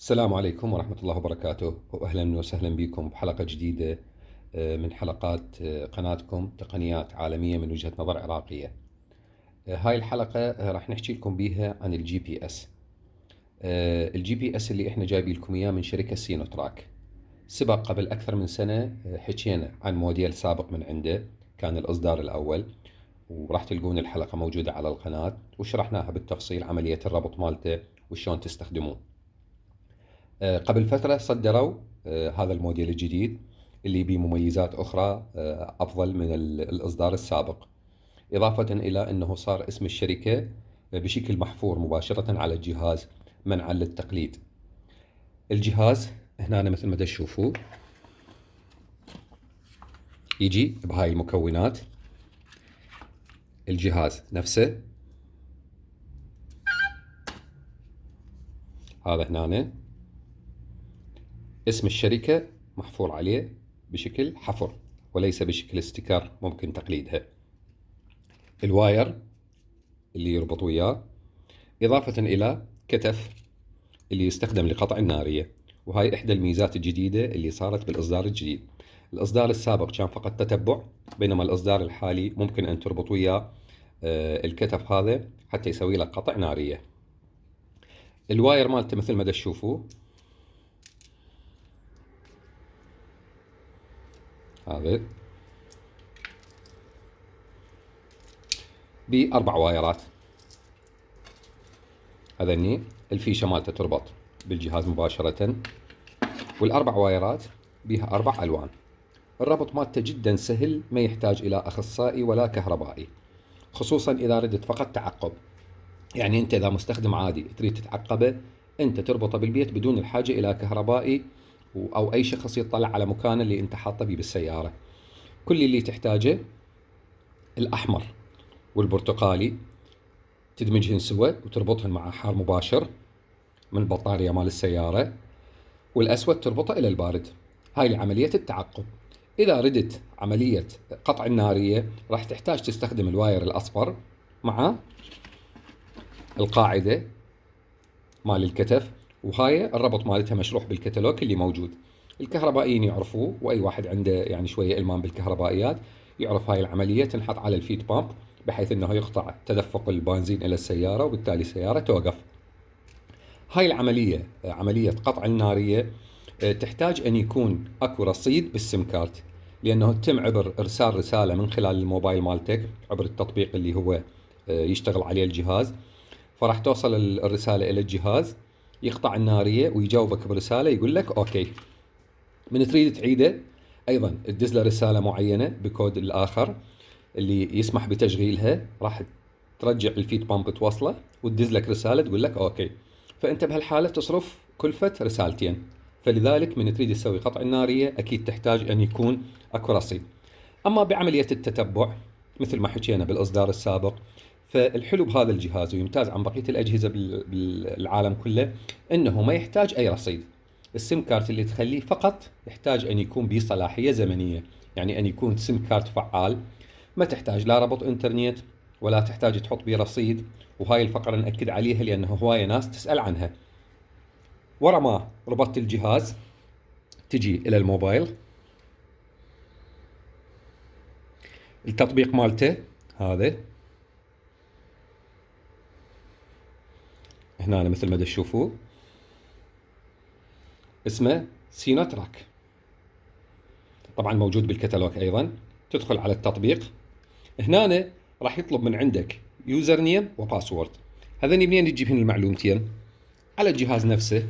السلام عليكم ورحمة الله وبركاته. وأهلا وسهلا بكم بحلقة جديدة آه، من حلقات آه، قناتكم تقنيات عالمية من وجهة نظر عراقية. آه، هاي الحلقة راح نحكي لكم بيها عن ال GPS ال GPS اللي إحنا جايبين لكم إياه من شركة SinoTrack. سبق قبل أكثر من سنة حكينا عن موديل سابق من عنده كان الإصدار الأول وراح تلقون الحلقة موجودة على القناة وشرحناها بالتفصيل عملية الربط مالته وشلون تستخدموه قبل فترة صدروا آه، هذا الموديل الجديد اللي به مميزات أخرى آه، أفضل من الإصدار السابق. إضافة إلى أنه صار اسم الشركة بشكل محفور مباشرة على الجهاز منعا للتقليد. الجهاز هنا مثل ما تشوفوا يجي بهاي المكونات. الجهاز نفسه. هذا هنا اسم الشركة محفور عليه بشكل حفر وليس بشكل sticker ممكن تقليدها. ال wire اللي يربط وياه إضافة إلى cut off اللي يستخدم لقطع النارية. وهاي إحدى الميزات الجديدة اللي صارت بالإصدار الجديد. الإصدار السابق كان فقط تتبع بينما الإصدار الحالي ممكن أن تربط وياه آه، الكتف هذا حتى يسوي لك قطع نارية. الواير مالته مثل ما تشوفوا هذا بأربع وايرات هذني الفيشة مالته تربط بالجهاز مباشرة والأربع وايرات بها أربع ألوان الربط مالته جدا سهل ما يحتاج إلى أخصائي ولا كهربائي خصوصا إذا ردت فقط تعقب يعني أنت إذا مستخدم عادي تريد تتعقبه أنت تربطه بالبيت بدون الحاجة إلى كهربائي أو أي شخص يطلع على مكان اللي أنت حاطه بيه بالسيارة. كل اللي تحتاجه الأحمر والبرتقالي تدمجهن سوا وتربطهن مع حار مباشر من البطاريه مال السيارة والأسود تربطه إلى البارد. هاي لعملية التعقب إذا ردت عملية قطع النارية راح تحتاج تستخدم ال wire الأصفر مع القاعدة مال ال cut off وهاي الربط مالتها مشروح بالكتالوج اللي موجود. الكهربائيين يعرفوه وأي واحد عنده يعني شوية إلمام بالكهربائيات يعرف هاي العملية تنحط على ال feed pump بحيث إنه يقطع تدفق البنزين إلى السيارة وبالتالي السيارة توقف. هاي العملية عملية قطع النارية تحتاج أن يكون أكو رصيد بال SIM card لأنه تم عبر إرسال رسالة من خلال الموبايل مالتك عبر التطبيق اللي هو يشتغل عليه الجهاز. فراح توصل الرسالة إلى الجهاز. يقطع النارية ويجاوبك برسالة يقول لك okay. من تريد تعيده أيضا تدز له رسالة معينة بكود الآخر اللي يسمح بتشغيلها راح ترجع ال feed pump توصله وتدز لك رسالة تقول لك okay. فأنت بهالحالة تصرف كلفه رسالتين. فلذلك من تريد تسوي قطع النارية أكيد تحتاج أن يكون اكو رصيد أما بعملية التتبع مثل ما حكينا بالإصدار السابق فالحلو بهذا الجهاز ويمتاز عن بقية الأجهزة بالعالم كله إنه ما يحتاج أي رصيد. ال SIM card اللي تخليه فقط يحتاج أن يكون بصلاحية زمنية يعني أن يكون SIM card فعال. ما تحتاج لا ربط إنترنت ولا تحتاج تحط بيه رصيد وهاي الفقرة نأكد عليها لأنه هواية ناس تسأل عنها. ورا ما ربطت الجهاز تجي إلى الموبايل. التطبيق مالته هذا. هنا مثل ما تشوفوا اسمه SinoTrack طبعا موجود بالكتالوج أيضا. تدخل على التطبيق. هنا راح يطلب من عندك username و password. هذني منين تجيب هنا المعلومتين؟ على الجهاز نفسه.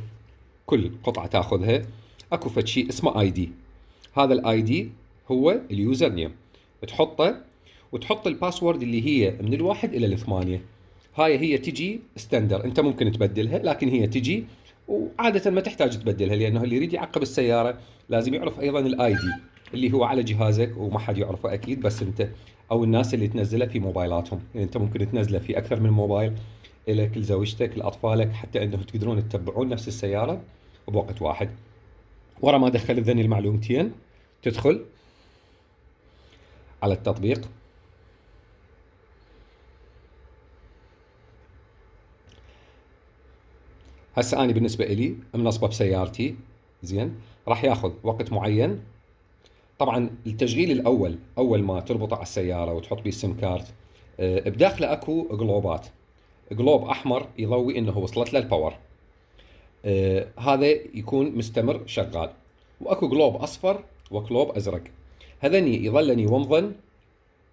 كل قطعة تأخذها. أكو فد شيء اسمه ID. هذا ال ID هو ال username تحطه وتحط ال password اللي هي من الواحد إلى الثمانية. هاي هي تجي standard انت ممكن تبدلها لكن هي تجي وعادة ما تحتاج تبدلها لأنه اللي يريد يعقب السيارة لازم يعرف أيضا ال ID اللي هو على جهازك وما حد يعرفه أكيد بس أنت أو الناس اللي تنزله في موبايلاتهم. يعني أنت ممكن تنزله في أكثر من موبايل لك لزوجتك لأطفالك حتى انه تقدرون تتبعون نفس السيارة بوقت واحد. ورا ما دخل ذني المعلومتين تدخل على التطبيق. هسه أنا بالنسبة لي منصبة بسيارتي زين راح ياخذ وقت معين. طبعا التشغيل الأول أول ما تربطه على السيارة وتحط بيه ال SIM card آه، بداخله أكو جلوبات جلوب أحمر يضوي إنه وصلت له ال power هذا يكون مستمر شغال. وأكو جلوب أصفر وجلوب أزرق. هذني يظلن يومضن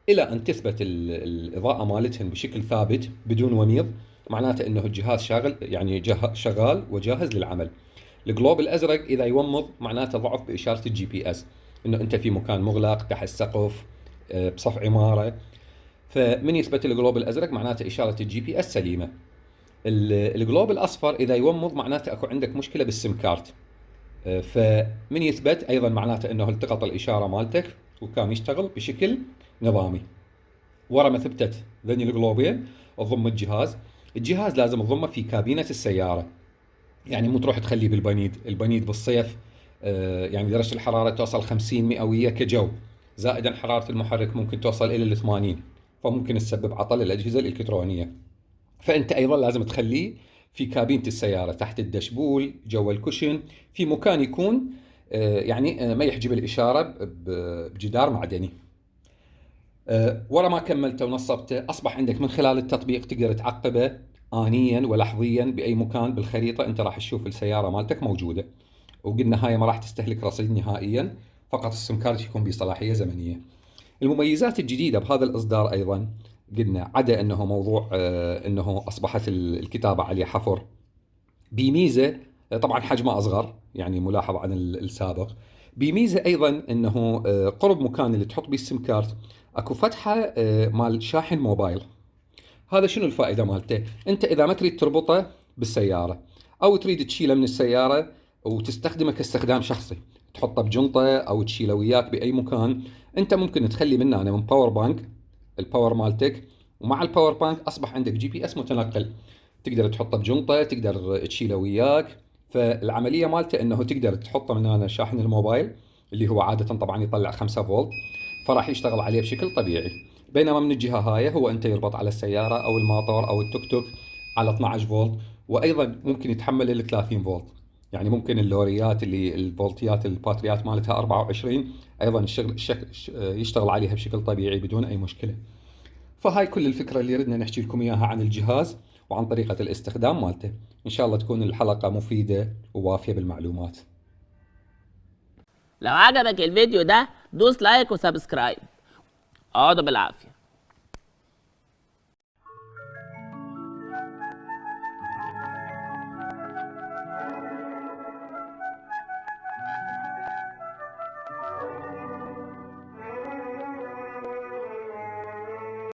إلى أن تثبت الإضاءة مالتهن بشكل ثابت بدون وميض. معناته إنه الجهاز شاغل يعني شغال وجاهز للعمل. الجلوب الأزرق إذا يومض معناته ضعف بإشارة ال GPS. إنه أنت في مكان مغلق تحت سقف آه، بصف عمارة. فمن يثبت الجلوب الأزرق معناته إشارة ال GPS سليمة. الجلوب الأصفر إذا يومض معناته أكو عندك مشكلة بال SIM card. آه، فمن يثبت أيضا معناته إنه التقط الإشارة مالتك وكان يشتغل بشكل نظامي. ورا ما ثبتت ذني الجلوبين تضم الجهاز. الجهاز لازم تضمه في كابينة السيارة. يعني مو تروح تخليه بالبنيد البنيد بالصيف آه، يعني درجة الحرارة توصل 50 مئوية كجو. زائدا حرارة المحرك ممكن توصل إلى ال 80 فممكن تسبب عطل الأجهزة الإلكترونية. فأنت أيضا لازم تخليه في كابينة السيارة تحت الدشبول جوا الكوشن في مكان يكون آه، يعني آه، ما يحجب الإشارة بجدار معدني. ورا ما كملته ونصبته. أصبح عندك من خلال التطبيق تقدر تعقبه آنيا ولحظيا بأي مكان بالخريطة. أنت راح تشوف السيارة مالتك موجودة وقلنا هاي ما راح تستهلك رصيد نهائيا. فقط ال SIM card يكون بصلاحية زمنية. المميزات الجديدة بهذا الإصدار أيضا قلنا عدا أنه موضوع آه أنه أصبحت الكتابة عليه حفر. بميزة طبعا حجمه أصغر يعني ملاحظ عن السابق. بميزة أيضا أنه قرب مكان اللي تحط به السم كارت اكو فتحة آه مال شاحن موبايل. هذا شنو الفائدة مالته؟ انت إذا ما تريد تربطه بالسيارة أو تريد تشيله من السيارة وتستخدمه كاستخدام شخصي تحطه بجنطة أو تشيله وياك بأي مكان انت ممكن تخلي منه أنا من power bank ال power مالتك ومع ال power bank أصبح عندك GPS متنقل. تقدر تحطه بجنطة تقدر تشيله وياك. فالعملية مالته إنه تقدر تحطه من هنا شاحن الموبايل اللي هو عادة طبعا يطلع 5 فولت. فراح يشتغل عليه بشكل طبيعي بينما من الجهة هاي هو أنت يربط على السيارة أو الماطور أو التوك توك على 12 فولت وأيضا ممكن يتحمل ال 30 فولت يعني ممكن اللوريات اللي الفولتيات الباتريات مالتها 24 أيضا الشغل يشتغل عليها بشكل طبيعي بدون أي مشكلة. فهاي كل الفكرة اللي ردنا نحكي لكم إياها عن الجهاز وعن طريقة الاستخدام مالته. إن شاء الله تكون الحلقة مفيدة ووافية بالمعلومات. لو عجبك الفيديو ده دوس like و subscribe. اقعدوا بالعافية.